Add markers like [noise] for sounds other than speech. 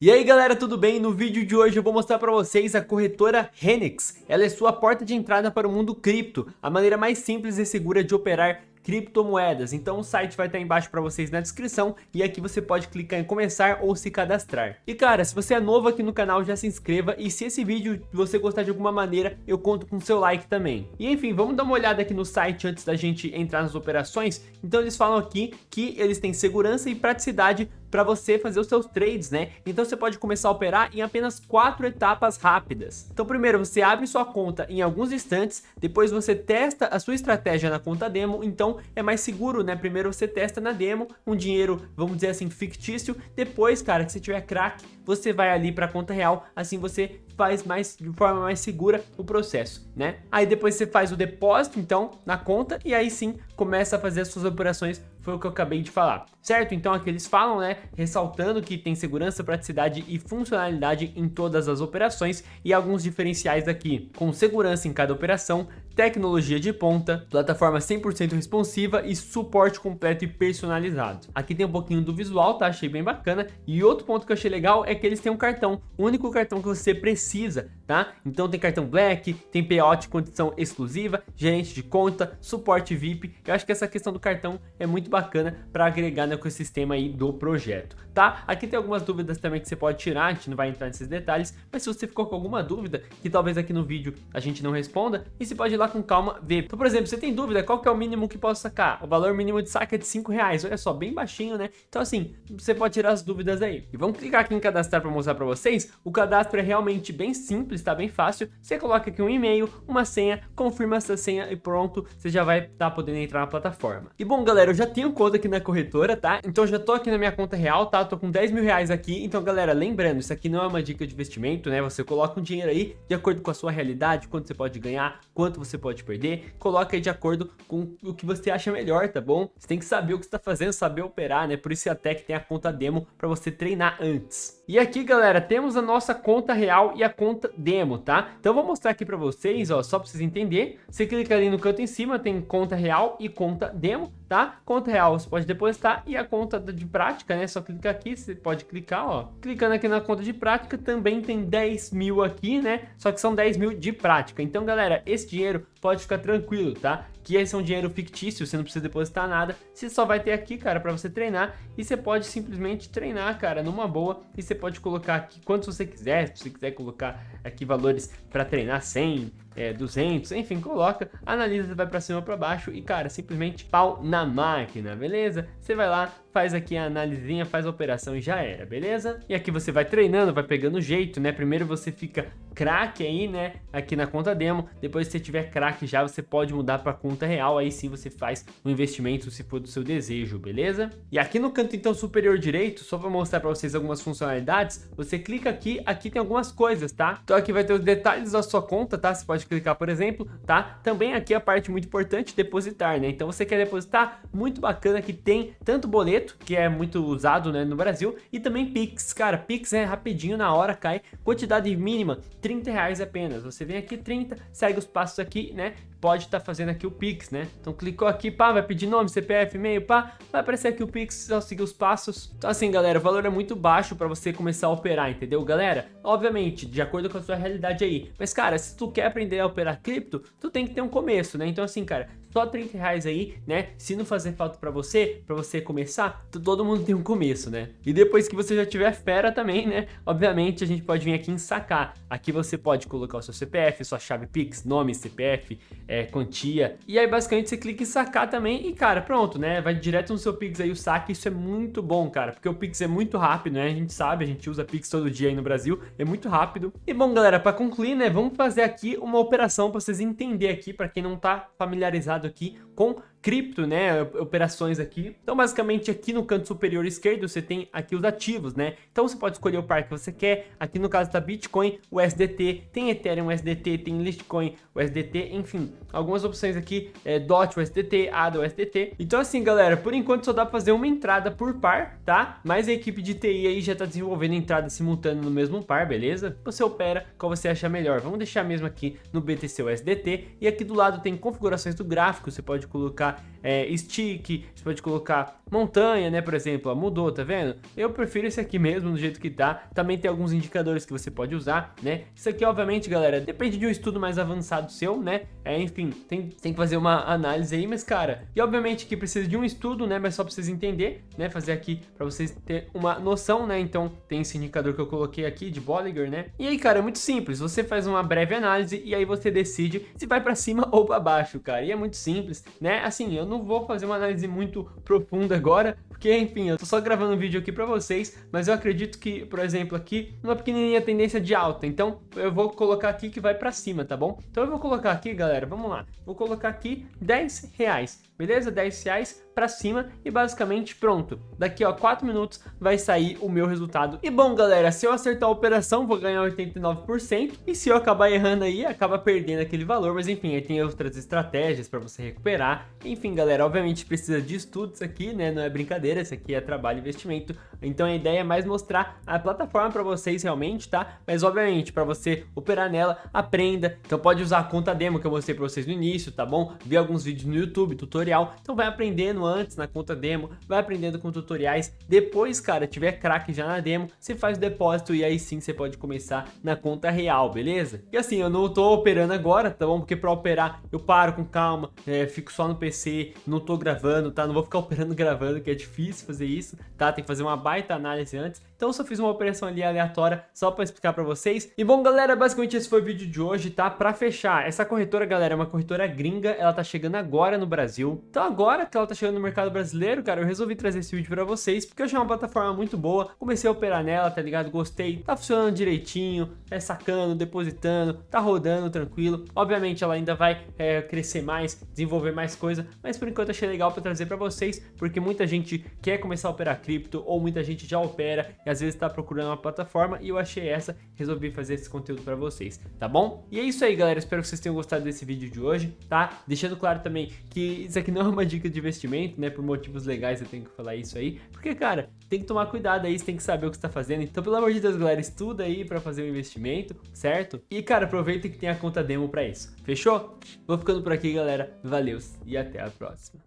E aí galera, tudo bem? No vídeo de hoje eu vou mostrar para vocês a corretora Renix. Ela é sua porta de entrada para o mundo cripto, a maneira mais simples e segura de operar criptomoedas. Então o site vai estar embaixo para vocês na descrição e aqui você pode clicar em começar ou se cadastrar. E cara, se você é novo aqui no canal, já se inscreva e se esse vídeo você gostar de alguma maneira, eu conto com seu like também. E enfim, vamos dar uma olhada aqui no site antes da gente entrar nas operações. Então eles falam aqui que eles têm segurança e praticidade para você fazer os seus trades, né? Então você pode começar a operar em apenas quatro etapas rápidas. Então primeiro você abre sua conta em alguns instantes, depois você testa a sua estratégia na conta demo, então é mais seguro, né? Primeiro você testa na demo, um dinheiro, vamos dizer assim, fictício, depois, cara, que se tiver crack, você vai ali para a conta real, assim você faz mais de forma mais segura o processo, né? Aí depois você faz o depósito, então, na conta, e aí sim começa a fazer as suas operações foi o que eu acabei de falar, certo? Então aqui eles falam, né, ressaltando que tem segurança, praticidade e funcionalidade em todas as operações e alguns diferenciais aqui, com segurança em cada operação, tecnologia de ponta, plataforma 100% responsiva e suporte completo e personalizado. Aqui tem um pouquinho do visual, tá? Achei bem bacana. E outro ponto que eu achei legal é que eles têm um cartão, o único cartão que você precisa, tá? Então tem cartão Black, tem payout condição exclusiva, gerente de conta, suporte VIP. Eu acho que essa questão do cartão é muito bacana para agregar no ecossistema aí do projeto, tá? Aqui tem algumas dúvidas também que você pode tirar, a gente não vai entrar nesses detalhes, mas se você ficou com alguma dúvida, que talvez aqui no vídeo a gente não responda, e você pode ir lá com calma ver. Então, por exemplo, você tem dúvida qual que é o mínimo que posso sacar? O valor mínimo de saque é de 5 reais, olha só, bem baixinho, né? Então assim, você pode tirar as dúvidas aí. E vamos clicar aqui em cadastrar para mostrar para vocês. O cadastro é realmente bem simples, tá bem fácil. Você coloca aqui um e-mail, uma senha, confirma essa senha e pronto, você já vai estar tá podendo entrar na plataforma. E bom, galera, eu já tenho conta aqui na corretora, tá? Então já tô aqui na minha conta real, tá? Tô com 10 mil reais aqui. Então, galera, lembrando, isso aqui não é uma dica de investimento, né? Você coloca um dinheiro aí de acordo com a sua realidade, quanto você pode ganhar, quanto você pode perder. Coloca de acordo com o que você acha melhor, tá bom? Você tem que saber o que está fazendo, saber operar, né? Por isso até que tem a conta demo para você treinar antes. E aqui, galera, temos a nossa conta real e a conta demo, tá? Então vou mostrar aqui para vocês, ó, só para vocês entenderem. Você clica ali no canto em cima, tem conta real e conta demo, tá? Conta real você pode depositar e a conta de prática, né? Só clicar aqui, você pode clicar, ó. Clicando aqui na conta de prática, também tem 10 mil aqui, né? Só que são 10 mil de prática. Então, galera, esse dinheiro pode ficar tranquilo, tá? Que esse é um dinheiro fictício, você não precisa depositar nada, você só vai ter aqui, cara, para você treinar. E você pode simplesmente treinar, cara, numa boa. E você pode colocar aqui quanto você quiser, se você quiser colocar aqui valores para treinar 100, é, 200, enfim, coloca, analisa, vai para cima para baixo e, cara, simplesmente pau na máquina, beleza? Você vai lá, faz aqui a analisinha, faz a operação e já era, beleza? E aqui você vai treinando, vai pegando jeito, né? Primeiro você fica craque aí, né? Aqui na conta demo, depois se você tiver craque já, você pode mudar para conta real, aí sim você faz um investimento se for do seu desejo, beleza? E aqui no canto então superior direito, só para mostrar para vocês algumas funcionalidades, você clica aqui, aqui tem algumas coisas, tá? Então aqui vai ter os detalhes da sua conta, tá? Você pode clicar, por exemplo, tá? Também aqui a parte muito importante, depositar, né? Então você quer depositar, muito bacana que tem tanto boleto, que é muito usado, né, no Brasil, e também Pix, cara, Pix é rapidinho, na hora cai, quantidade mínima, 30 reais apenas, você vem aqui 30, segue os passos aqui, né, pode estar tá fazendo aqui o Pix, né? Então clicou aqui, pá, vai pedir nome, CPF, e-mail, pá, vai aparecer aqui o Pix, só seguir os passos. Então assim, galera, o valor é muito baixo para você começar a operar, entendeu, galera? Obviamente, de acordo com a sua realidade aí. Mas, cara, se tu quer aprender a operar cripto, tu tem que ter um começo, né? Então assim, cara, só 30 reais aí, né? Se não fazer falta para você, para você começar, todo mundo tem um começo, né? E depois que você já tiver fera também, né? Obviamente a gente pode vir aqui em sacar. Aqui você pode colocar o seu CPF, sua chave Pix, nome, CPF, é, quantia. E aí basicamente você clica em sacar também e cara, pronto, né? Vai direto no seu Pix aí o saque. Isso é muito bom, cara, porque o Pix é muito rápido, né? A gente sabe, a gente usa Pix todo dia aí no Brasil, é muito rápido. E bom, galera, para concluir, né? Vamos fazer aqui uma operação para vocês entenderem aqui, para quem não tá familiarizado aqui com cripto, né, operações aqui. Então, basicamente, aqui no canto superior esquerdo, você tem aqui os ativos, né? Então, você pode escolher o par que você quer. Aqui no caso tá Bitcoin, o SDT, tem Ethereum USDT, tem Litecoin USDT, enfim, algumas opções aqui, é, DOT USDT, ADA USDT. Então, assim, galera, por enquanto só dá pra fazer uma entrada por par, tá? Mas a equipe de TI aí já tá desenvolvendo entrada simultânea no mesmo par, beleza? Você opera qual você acha melhor. Vamos deixar mesmo aqui no BTC USDT. E aqui do lado tem configurações do gráfico, você pode colocar é, stick, você pode colocar montanha, né, por exemplo, ó, mudou, tá vendo? Eu prefiro esse aqui mesmo, do jeito que tá. Também tem alguns indicadores que você pode usar, né? Isso aqui, obviamente, galera, depende de um estudo mais avançado seu, né? É, enfim, tem, tem que fazer uma análise aí, mas, cara, e obviamente que precisa de um estudo, né, mas só pra vocês entender, né, fazer aqui pra vocês ter uma noção, né? Então, tem esse indicador que eu coloquei aqui de Bollinger, né? E aí, cara, é muito simples, você faz uma breve análise e aí você decide se vai pra cima [laughs] ou pra baixo, cara. E é muito simples, né? Assim, eu não vou fazer uma análise muito profunda agora, porque, enfim, eu tô só gravando um vídeo aqui pra vocês, mas eu acredito que, por exemplo, aqui, uma pequenininha tendência de alta, então eu vou colocar aqui que vai pra cima, tá bom? Então eu vou colocar aqui, galera, vamos lá, vou colocar aqui 10 reais, beleza? 10 reais para cima e basicamente pronto. Daqui a 4 minutos vai sair o meu resultado. E bom galera, se eu acertar a operação vou ganhar 89% e se eu acabar errando aí acaba perdendo aquele valor, mas enfim, aí tem outras estratégias para você recuperar. Enfim galera, obviamente precisa de estudos aqui, né? Não é brincadeira, isso aqui é trabalho e investimento. Então a ideia é mais mostrar a plataforma para vocês realmente, tá? Mas obviamente para você operar nela, aprenda. Então pode usar a conta demo que eu mostrei para vocês no início, tá bom? Ver alguns vídeos no YouTube, tutorial. Então vai aprendendo antes na conta demo, vai aprendendo com tutoriais. Depois, cara, tiver craque já na demo, você faz o depósito e aí sim você pode começar na conta real, beleza? E assim, eu não tô operando agora, tá bom? Porque pra operar eu paro com calma, é, fico só no PC, não tô gravando, tá? Não vou ficar [laughs] operando gravando, que é difícil fazer isso, tá? Tem que fazer uma baita análise antes. Então eu só fiz uma operação ali aleatória só pra explicar pra vocês. E bom, galera, basicamente esse foi o vídeo de hoje, tá? Pra fechar, essa corretora, galera, é uma corretora gringa, ela tá chegando agora no Brasil. Então agora que ela tá chegando no mercado brasileiro, cara, eu resolvi trazer esse vídeo pra vocês, porque eu achei uma plataforma muito boa, comecei a operar nela, tá ligado? Gostei, tá funcionando direitinho, é sacando, depositando, tá rodando tranquilo. Obviamente ela ainda vai é, crescer mais, desenvolver mais coisa, mas por enquanto achei legal pra trazer pra vocês, porque muita gente quer começar a operar cripto, ou muita gente já opera, e às vezes tá procurando uma plataforma, e eu achei essa, resolvi fazer esse conteúdo pra vocês, tá bom? E é isso aí, galera, espero que vocês tenham gostado desse vídeo de hoje, tá? Deixando claro também que isso aqui não é uma dica de investimento, né, por motivos legais eu tenho que falar isso aí, porque, cara, tem que tomar cuidado aí, você tem que saber o que você tá fazendo, então, pelo amor de Deus, galera, estuda aí pra fazer um investimento, certo? E, cara, aproveita que tem a conta demo pra isso, fechou? Vou ficando por aqui, galera, valeu e até a próxima.